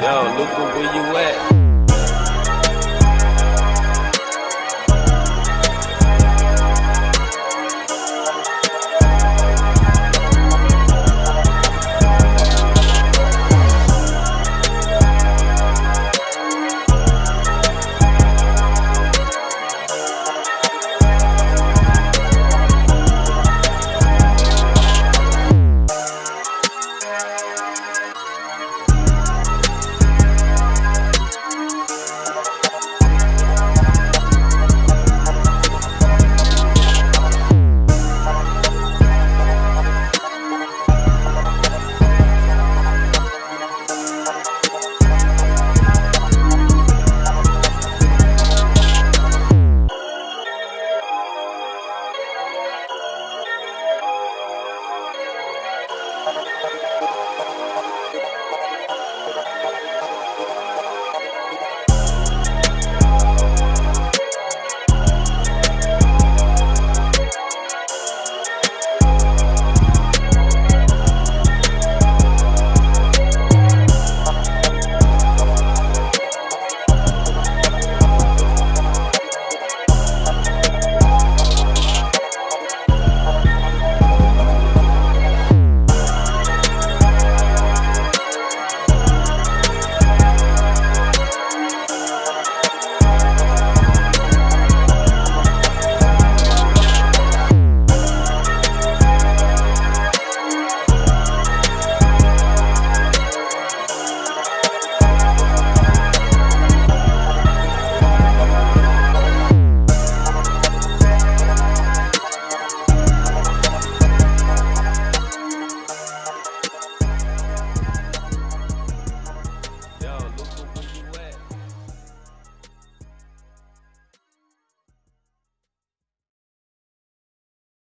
Yo, Luca, where you at?